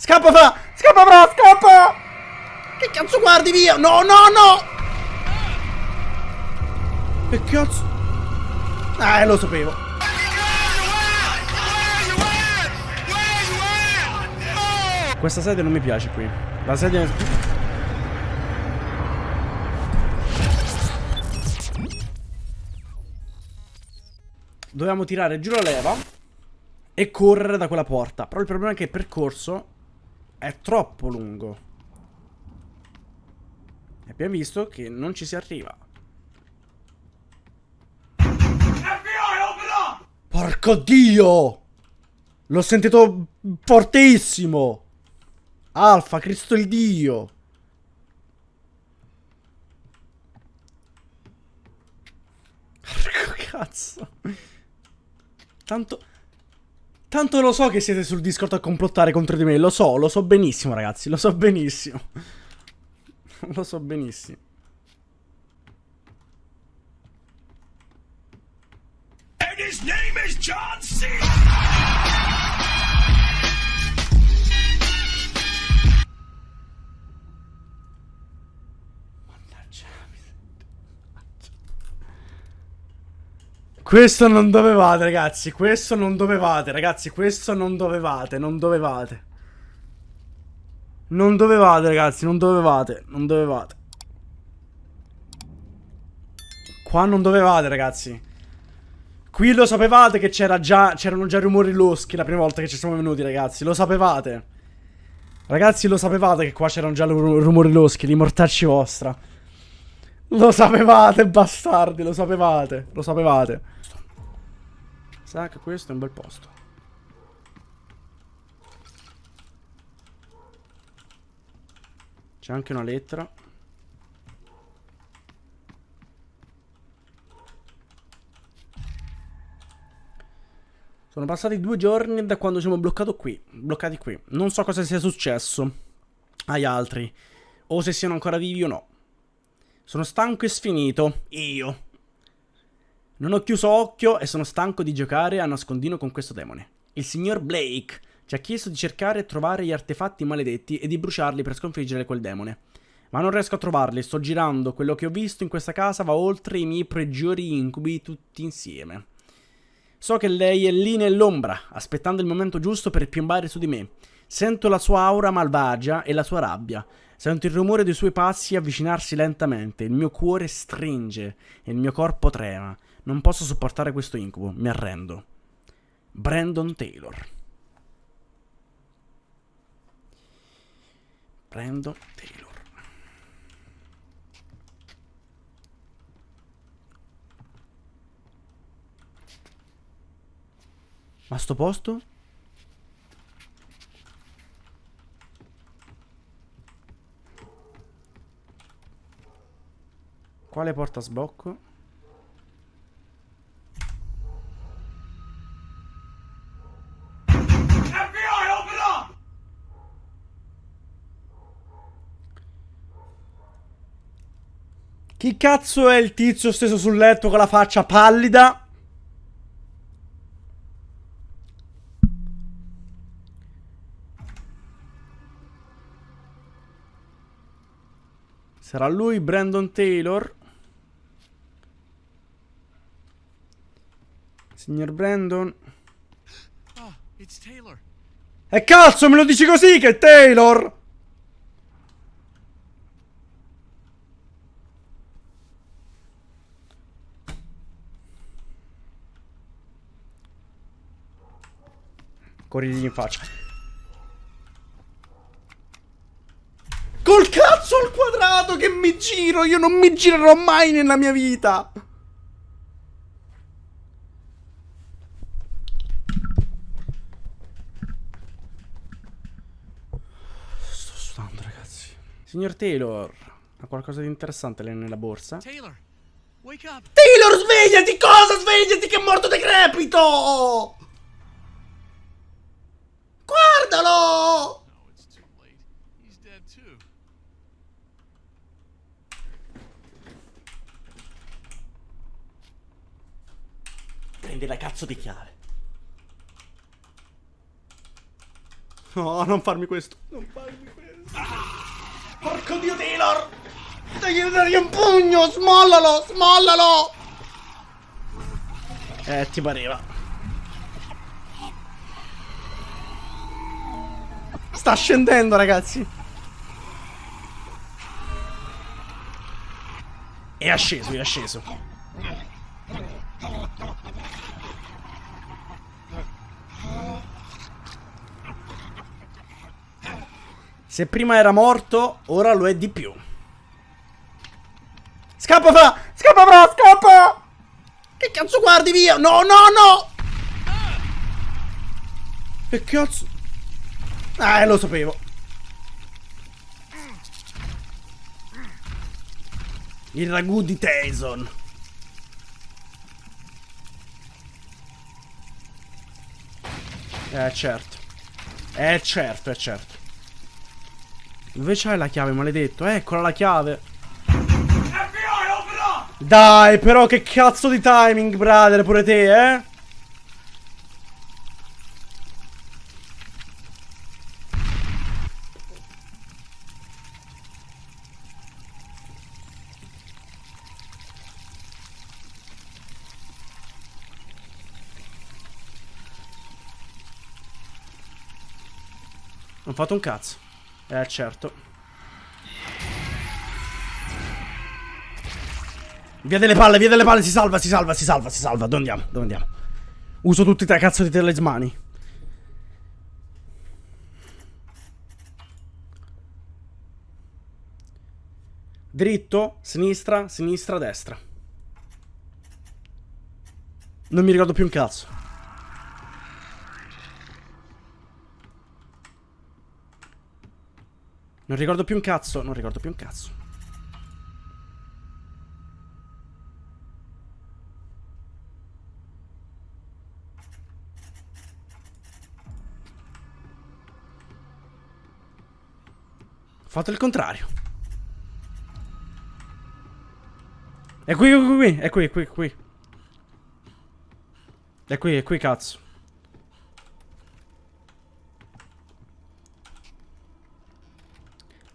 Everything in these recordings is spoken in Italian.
Scappa fra! Scappa fra! Scappa! Che cazzo guardi via? No, no, no! Che cazzo? Eh, lo sapevo. Questa sedia non mi piace qui. La sedia... Dovevamo tirare giù la leva e correre da quella porta. Però il problema è che il percorso è troppo lungo. E abbiamo visto che non ci si arriva. Porco Dio! L'ho sentito fortissimo! Alfa, Cristo il Dio! Porco cazzo! Tanto... Tanto lo so che siete sul Discord a complottare contro di me, lo so, lo so benissimo ragazzi, lo so benissimo. lo so benissimo. And his name is John C. Questo non dovevate, ragazzi. Questo non dovevate, ragazzi. Questo non dovevate. Non dovevate. Non dovevate, ragazzi. Non dovevate. Non dovevate. Qua non dovevate, ragazzi. Qui lo sapevate che c'era già c'erano già rumori loschi la prima volta che ci siamo venuti, ragazzi. Lo sapevate. Ragazzi, lo sapevate che qua c'erano già rumori loschi, li mortacci vostra. Lo sapevate, bastardi, lo sapevate. Lo sapevate. Sa che questo è un bel posto. C'è anche una lettera. Sono passati due giorni da quando siamo bloccato qui, bloccati qui. Non so cosa sia successo agli altri, o se siano ancora vivi o no. Sono stanco e sfinito. Io. Non ho chiuso occhio e sono stanco di giocare a nascondino con questo demone. Il signor Blake ci ha chiesto di cercare e trovare gli artefatti maledetti e di bruciarli per sconfiggere quel demone. Ma non riesco a trovarli, sto girando, quello che ho visto in questa casa va oltre i miei peggiori incubi tutti insieme. So che lei è lì nell'ombra, aspettando il momento giusto per piombare su di me. Sento la sua aura malvagia e la sua rabbia. Sento il rumore dei suoi passi avvicinarsi lentamente, il mio cuore stringe e il mio corpo trema. Non posso sopportare questo incubo, mi arrendo. Brandon Taylor. Brandon Taylor. Ma sto posto? Quale porta sbocco? Chi cazzo è il tizio steso sul letto con la faccia pallida? Sarà lui Brandon Taylor? Signor Brandon? Oh, E cazzo, me lo dici così che è Taylor? Corrigli in faccia. Col cazzo al quadrato che mi giro! Io non mi girerò mai nella mia vita! Sto sudando, ragazzi. Signor Taylor, ha qualcosa di interessante lei nella borsa? Taylor, wake up! Taylor, svegliati! Cosa svegliati che è morto decrepito! Guardalo! Prendi la cazzo di chiave. No, non farmi questo. Non farmi questo. Porco dio Taylor! Dai, dai un pugno! Smollalo! Smollalo! Eh, ti pareva. Sta scendendo, ragazzi. È asceso, è asceso. Se prima era morto, ora lo è di più. Scappa fra! Scappa fra! Scappa! Che cazzo guardi via? No, no, no! Che cazzo? Ah, lo sapevo. Il ragù di Tyson. Eh, certo. Eh, certo, è certo. Dove c'hai la chiave, maledetto? Eccola la chiave. Dai, però che cazzo di timing, brother, pure te, eh? Non ho fatto un cazzo. Eh, certo. Via delle palle, via delle palle, si salva, si salva, si salva, si salva. Dove andiamo? Dove andiamo? Uso tutti i tre cazzo di talismani. Dritto, sinistra, sinistra, destra. Non mi ricordo più un cazzo. Non ricordo più un cazzo, non ricordo più un cazzo. fatto il contrario. È qui, qui, è qui, è qui, è qui. È qui, è qui, cazzo.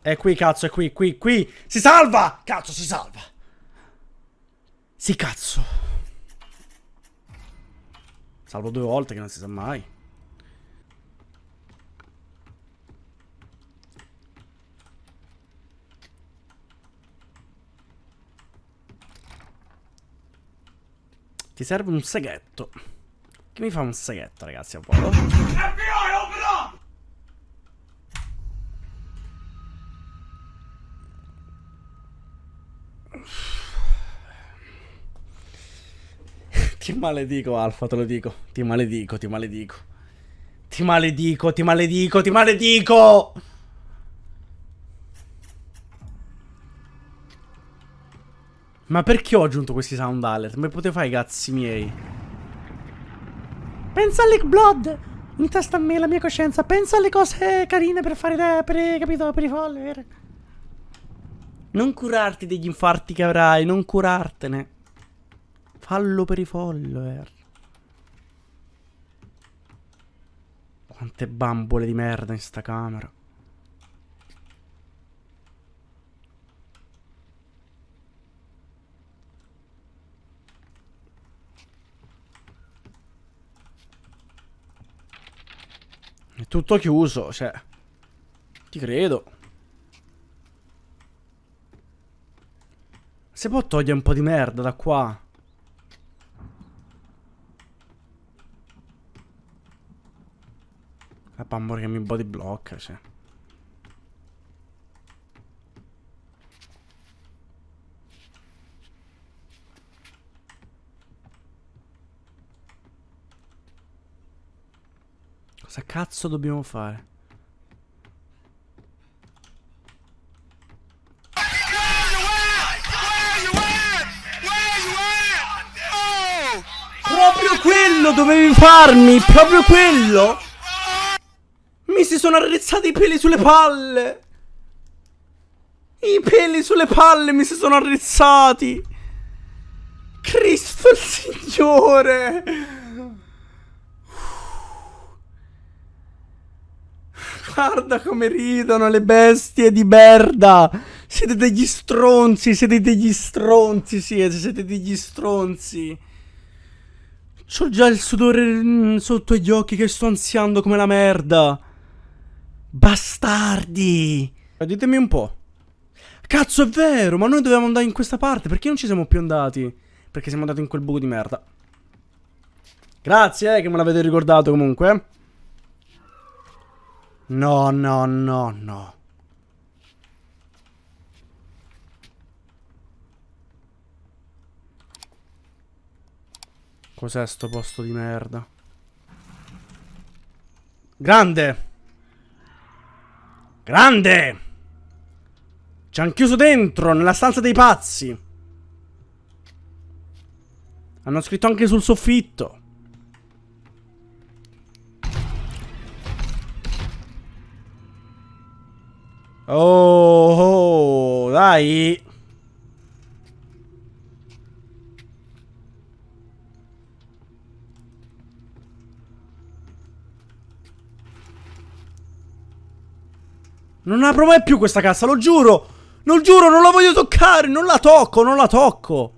È qui, cazzo, è qui, qui, qui. Si salva! Cazzo, si salva. Sì, cazzo. Salvo due volte che non si sa mai. Ti serve un seghetto. Che mi fa un seghetto, ragazzi, a volo? Ti maledico, Alfa, te lo dico. Ti maledico, ti maledico. Ti maledico, ti maledico, ti maledico! Ma perché ho aggiunto questi sound alert? Ma potevo fare i cazzi miei. Pensa alle blood. In testa a me, la mia coscienza. Pensa alle cose carine per fare... Per, capito? Per i follower. Non curarti degli infarti che avrai. Non curartene. Fallo per i follower. Quante bambole di merda in sta camera. È tutto chiuso, cioè. Ti credo. Si può togliere un po' di merda da qua. La bambora che mi body blocca, cioè. Cosa cazzo dobbiamo fare? Proprio quello dovevi farmi! Proprio quello! Mi si sono arrezzati i peli sulle palle! I peli sulle palle mi si sono arrezzati! Cristo il Signore! Guarda come ridono le bestie di merda. Siete degli stronzi, siete degli stronzi, siete, siete degli stronzi. C'ho già il sudore mm, sotto gli occhi che sto ansiando come la merda. Bastardi. Ditemi un po'. Cazzo, è vero, ma noi dovevamo andare in questa parte. Perché non ci siamo più andati? Perché siamo andati in quel buco di merda. Grazie, eh, che me l'avete ricordato comunque. No, no, no, no. Cos'è sto posto di merda? Grande! Grande! Ci hanno chiuso dentro, nella stanza dei pazzi. Hanno scritto anche sul soffitto. Oh, oh, dai. Non apro mai più questa cassa, lo giuro. Non giuro, non la voglio toccare, non la tocco, non la tocco.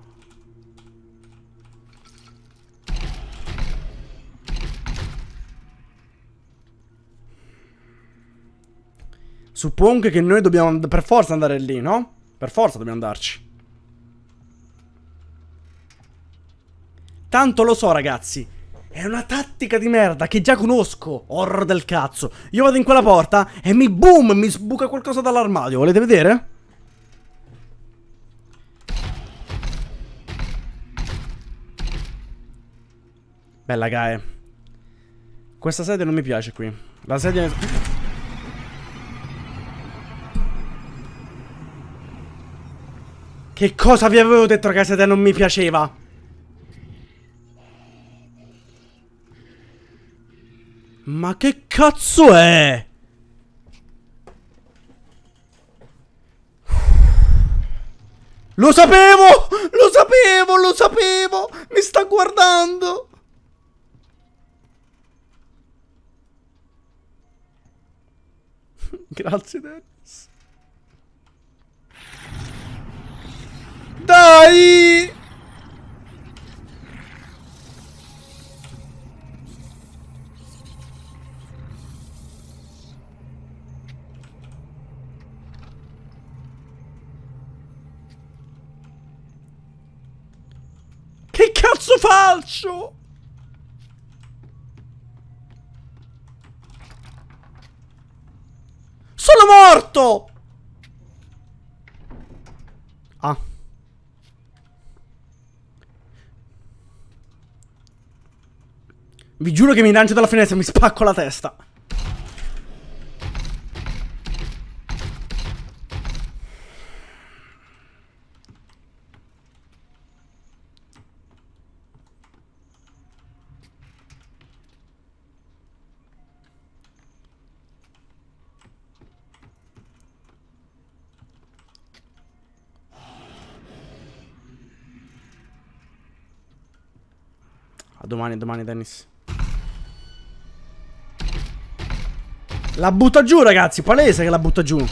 Suppongo che noi dobbiamo per forza andare lì, no? Per forza dobbiamo andarci. Tanto lo so, ragazzi. È una tattica di merda che già conosco. Horror del cazzo. Io vado in quella porta e mi boom, mi sbuca qualcosa dall'armadio. Volete vedere? Bella Gae. Questa sedia non mi piace qui. La sedia... Che cosa vi avevo detto ragazzi te non mi piaceva? Ma che cazzo è? Lo sapevo! Lo sapevo! Lo sapevo! Mi sta guardando! Grazie Dennis. Dai! Che cazzo faccio? Sono morto! Ah. Vi giuro che mi lancio dalla finestra e mi spacco la testa. Domani, domani, Dennis. La butta giù, ragazzi. Palese che la butta giù.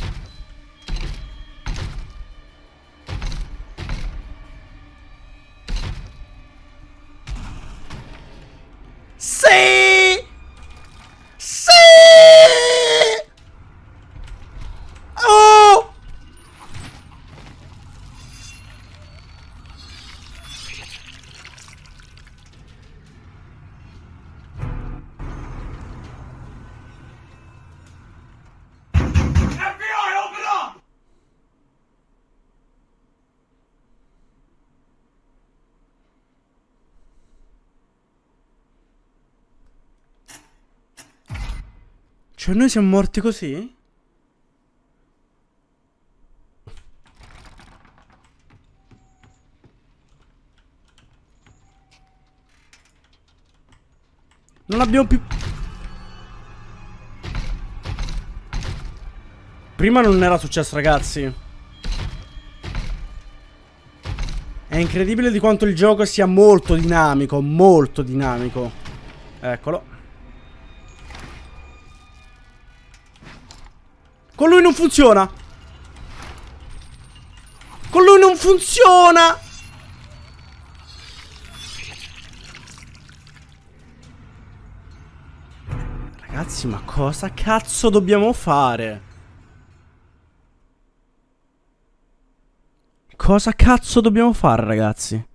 Cioè noi siamo morti così? Non abbiamo più... Prima non era successo ragazzi. È incredibile di quanto il gioco sia molto dinamico Molto dinamico. Eccolo Con lui non funziona. Con lui non funziona. Ragazzi, ma cosa cazzo dobbiamo fare? Cosa cazzo dobbiamo fare, ragazzi?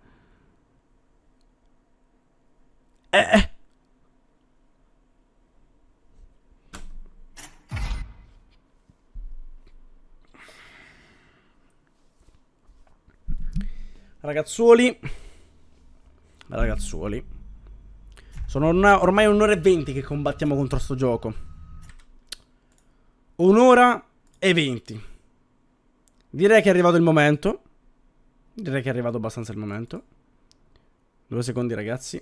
Eh, Ragazzuoli. Ragazzuoli. Sono una, ormai un'ora e venti che combattiamo contro sto gioco. Un'ora e venti. Direi che è arrivato il momento. Direi che è arrivato abbastanza il momento. Due secondi ragazzi.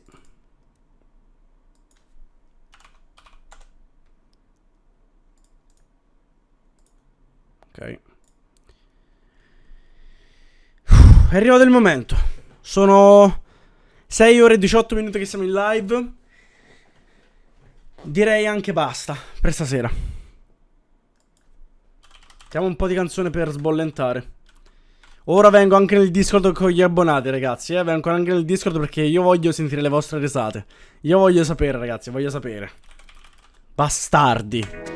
Ok. È arrivato il momento. Sono 6 ore e 18 minuti che siamo in live. Direi anche basta per stasera. Mettiamo un po' di canzone per sbollentare. Ora vengo anche nel Discord con gli abbonati, ragazzi. Eh? Vengo anche nel Discord perché io voglio sentire le vostre risate. Io voglio sapere, ragazzi, voglio sapere. Bastardi.